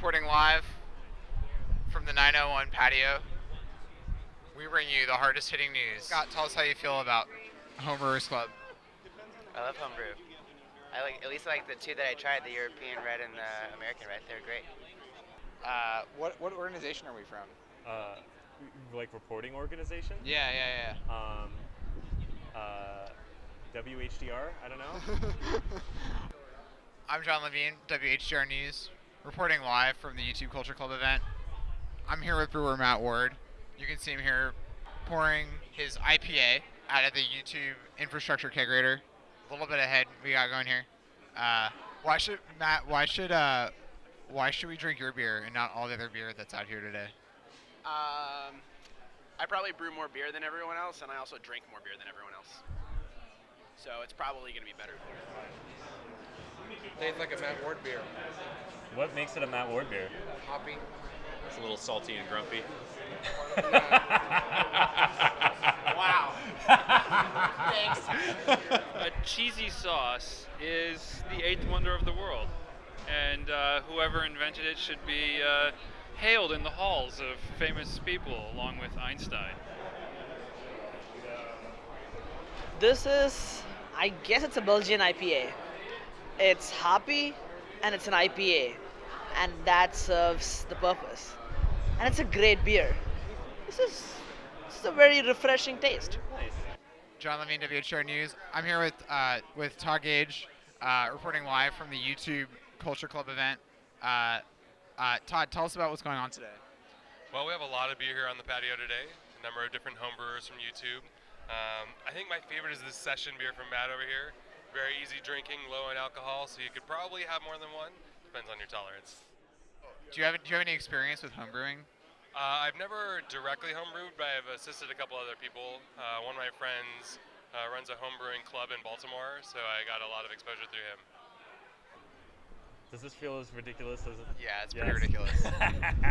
reporting live from the 901 patio. We bring you the hardest hitting news. Scott, tell us how you feel about Homebrewers Club. I love homebrew. I like at least like the two that I tried, the European red and the American red. They're great. Uh, what what organization are we from? Uh, like reporting organization? Yeah, yeah, Um, uh, WHDR? I don't know. I'm John Levine, WHDR News, reporting live from the YouTube Culture Club event. I'm here with brewer Matt Ward. You can see him here pouring his IPA out of the YouTube infrastructure kegerator. A little bit ahead we got going here. Uh, why should Matt? Why should uh, why should we drink your beer and not all the other beer that's out here today? Um, I probably brew more beer than everyone else, and I also drink more beer than everyone else. So it's probably going to be better. Tastes like a Matt Ward beer. what makes it a Matt Ward beer? Hoppy. It's a little salty and grumpy. Wow. Thanks. a cheesy sauce is the eighth wonder of the world, and uh, whoever invented it should be uh, hailed in the halls of famous people, along with Einstein. This is, I guess it's a Belgian IPA. It's hoppy and it's an IPA, and that serves the purpose. And it's a great beer. This is, this is a very refreshing taste. nice. John Levine, WHR News. I'm here with uh, with Todd Gage, uh, reporting live from the YouTube Culture Club event. Uh, uh, Todd, tell us about what's going on today. Well, we have a lot of beer here on the patio today. A number of different homebrewers from YouTube. Um, I think my favorite is this session beer from Matt over here. Very easy drinking, low in alcohol, so you could probably have more than one. Depends on your tolerance. Do you have Do you have any experience with homebrewing? Uh, I've never directly homebrewed, but I've assisted a couple other people. Uh, one of my friends uh, runs a homebrewing club in Baltimore, so I got a lot of exposure through him. Does this feel as ridiculous as it? Yeah, it's pretty ridiculous.